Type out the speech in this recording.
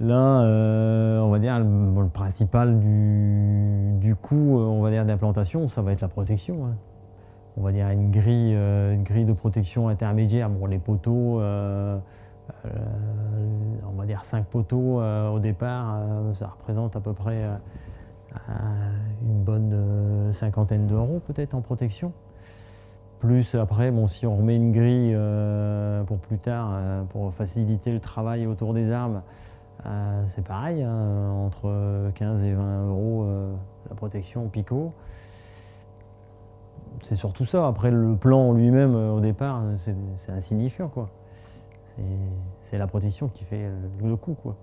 Là, euh, on va dire, le, principal du, coût, dire, d'implantation, ça va être la protection. Hein. On va dire une grille, une grille de protection intermédiaire. Bon, les poteaux, on va dire 5 poteaux au départ, ça représente à peu près une bonne cinquantaine d'euros peut-être en protection. Plus après, bon, si on remet une grille euh, pour plus tard, euh, pour faciliter le travail autour des armes, euh, c'est pareil, hein, entre 15 et 20 euros la protection picot. C'est surtout ça. Après, le plan lui-même, au départ, c'est insignifiant. C'est la protection qui fait le, le coup. Quoi.